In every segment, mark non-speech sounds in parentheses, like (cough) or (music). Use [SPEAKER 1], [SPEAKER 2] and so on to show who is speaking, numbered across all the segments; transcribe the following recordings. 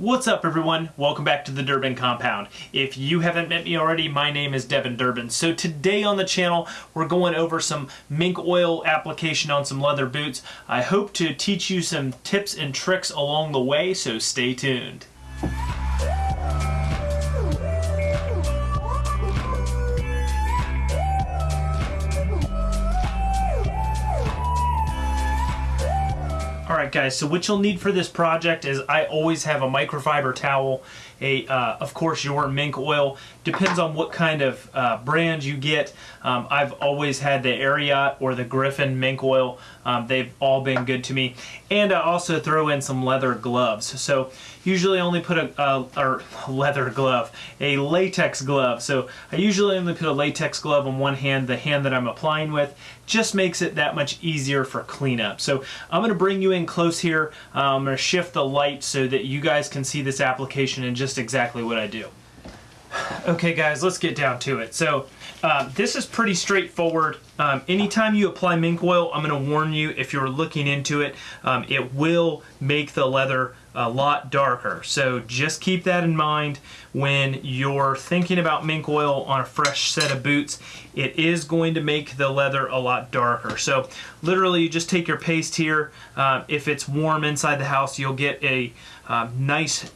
[SPEAKER 1] What's up everyone? Welcome back to the Durbin Compound. If you haven't met me already, my name is Devin Durbin. So today on the channel, we're going over some mink oil application on some leather boots. I hope to teach you some tips and tricks along the way, so stay tuned. Alright guys, so what you'll need for this project is I always have a microfiber towel, a uh, of course your mink oil, depends on what kind of uh, brand you get. Um, I've always had the Ariat or the Griffin mink oil, um, they've all been good to me. And I also throw in some leather gloves. So usually only put a, or (laughs) leather glove, a latex glove. So I usually only put a latex glove on one hand, the hand that I'm applying with, just makes it that much easier for cleanup. So I'm going to bring you in close here. Um, I'm to shift the light so that you guys can see this application and just exactly what I do. Okay guys, let's get down to it. So uh, this is pretty straightforward. Um, anytime you apply mink oil, I'm going to warn you if you're looking into it, um, it will make the leather a lot darker. So just keep that in mind when you're thinking about mink oil on a fresh set of boots. It is going to make the leather a lot darker. So literally you just take your paste here. Uh, if it's warm inside the house, you'll get a uh, nice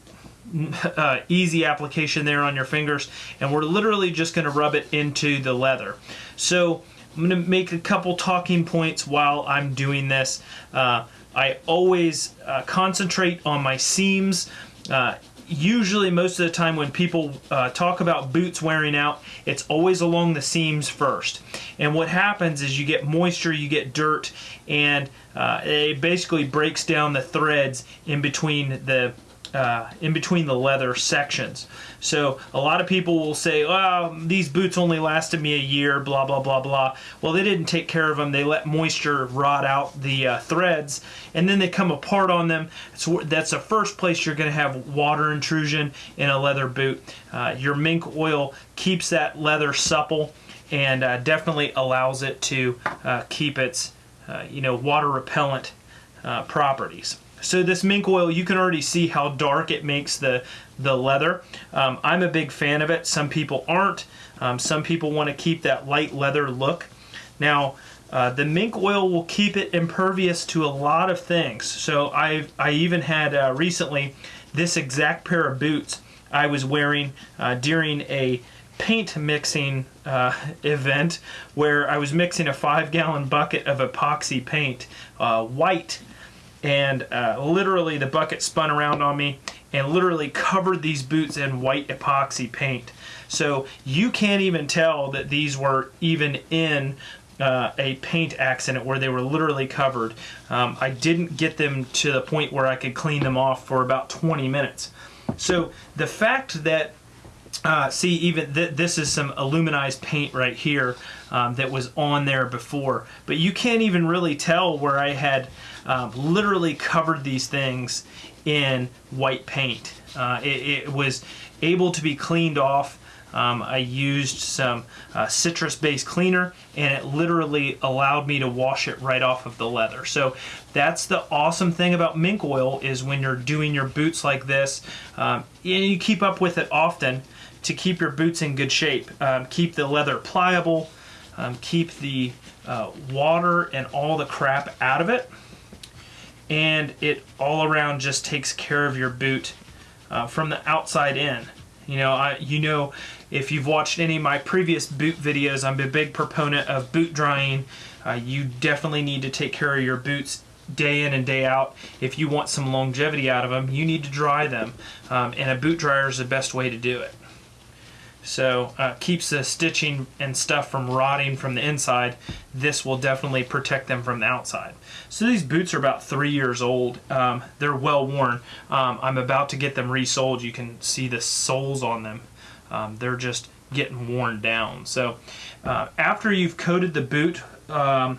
[SPEAKER 1] (laughs) uh, easy application there on your fingers and we're literally just going to rub it into the leather. So I'm going to make a couple talking points while I'm doing this. Uh, I always uh, concentrate on my seams. Uh, usually most of the time when people uh, talk about boots wearing out it's always along the seams first and what happens is you get moisture you get dirt and uh, it basically breaks down the threads in between the uh, in between the leather sections. So a lot of people will say, oh, these boots only lasted me a year, blah, blah, blah, blah. Well, they didn't take care of them. They let moisture rot out the uh, threads, and then they come apart on them. So that's the first place you're going to have water intrusion in a leather boot. Uh, your mink oil keeps that leather supple and uh, definitely allows it to uh, keep its, uh, you know, water repellent properties. So this mink oil, you can already see how dark it makes the, the leather. Um, I'm a big fan of it. Some people aren't. Um, some people want to keep that light leather look. Now, uh, the mink oil will keep it impervious to a lot of things. So I I even had uh, recently this exact pair of boots I was wearing uh, during a paint mixing uh, (laughs) event where I was mixing a five gallon bucket of epoxy paint, uh, white and uh, literally the bucket spun around on me and literally covered these boots in white epoxy paint. So you can't even tell that these were even in uh, a paint accident where they were literally covered. Um, I didn't get them to the point where I could clean them off for about 20 minutes. So the fact that uh, see, even th this is some aluminized paint right here um, that was on there before. But you can't even really tell where I had um, literally covered these things in white paint. Uh, it, it, was able to be cleaned off. Um, I used some uh, citrus-based cleaner and it literally allowed me to wash it right off of the leather. So that's the awesome thing about mink oil is when you're doing your boots like this um, and you keep up with it often to keep your boots in good shape. Um, keep the leather pliable, um, keep the uh, water and all the crap out of it, and it all around just takes care of your boot uh, from the outside in. You know, I, you know, if you've watched any of my previous boot videos, I'm a big proponent of boot drying. Uh, you definitely need to take care of your boots day in and day out. If you want some longevity out of them, you need to dry them. Um, and a boot dryer is the best way to do it. So uh, keeps the stitching and stuff from rotting from the inside. This will definitely protect them from the outside. So these boots are about three years old. Um, they're well worn. Um, I'm about to get them resoled. You can see the soles on them. Um, they're just getting worn down. So uh, after you've coated the boot um,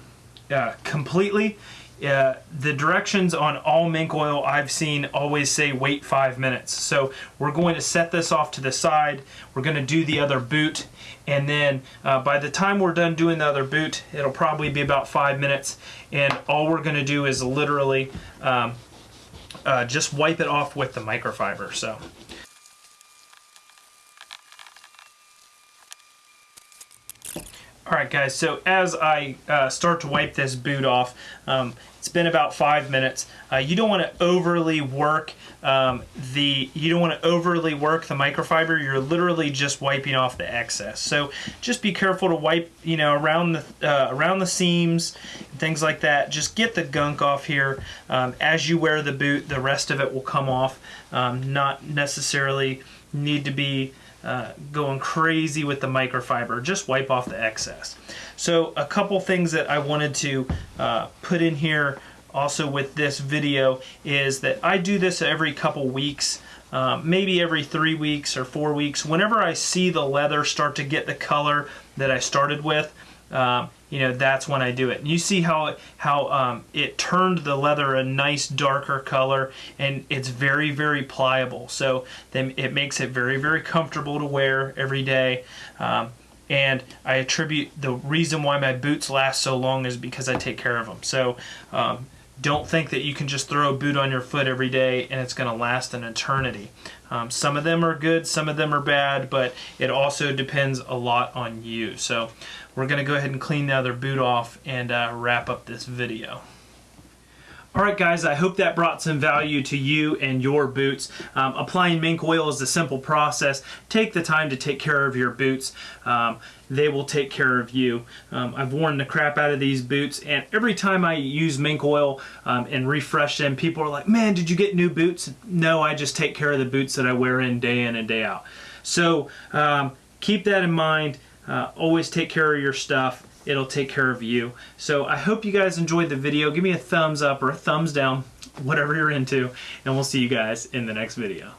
[SPEAKER 1] uh, completely, uh, the directions on all mink oil I've seen always say wait five minutes. So we're going to set this off to the side. We're going to do the other boot and then uh, by the time we're done doing the other boot it'll probably be about five minutes and all we're going to do is literally um, uh, just wipe it off with the microfiber. So. Alright guys, so as I uh, start to wipe this boot off, um, it's been about five minutes. Uh, you don't want to overly work um, the, you don't want to overly work the microfiber, you're literally just wiping off the excess. So just be careful to wipe, you know, around the, uh, around the seams, things like that. Just get the gunk off here. Um, as you wear the boot, the rest of it will come off. Um, not necessarily need to be uh, going crazy with the microfiber. Just wipe off the excess. So a couple things that I wanted to uh, put in here also with this video is that I do this every couple weeks. Um, maybe every three weeks or four weeks. Whenever I see the leather start to get the color that I started with, um, you know that's when I do it. And you see how it, how um, it turned the leather a nice darker color, and it's very very pliable. So then it makes it very very comfortable to wear every day. Um, and I attribute the reason why my boots last so long is because I take care of them. So um, don't think that you can just throw a boot on your foot every day and it's going to last an eternity. Um, some of them are good, some of them are bad, but it also depends a lot on you. So we're going to go ahead and clean the other boot off and uh, wrap up this video. Alright guys, I hope that brought some value to you and your boots. Um, applying mink oil is a simple process. Take the time to take care of your boots. Um, they will take care of you. Um, I've worn the crap out of these boots and every time I use mink oil um, and refresh them, people are like, man, did you get new boots? No, I just take care of the boots that I wear in day in and day out. So um, keep that in mind. Uh, always take care of your stuff it'll take care of you. So I hope you guys enjoyed the video. Give me a thumbs up or a thumbs down, (laughs) whatever you're into, and we'll see you guys in the next video.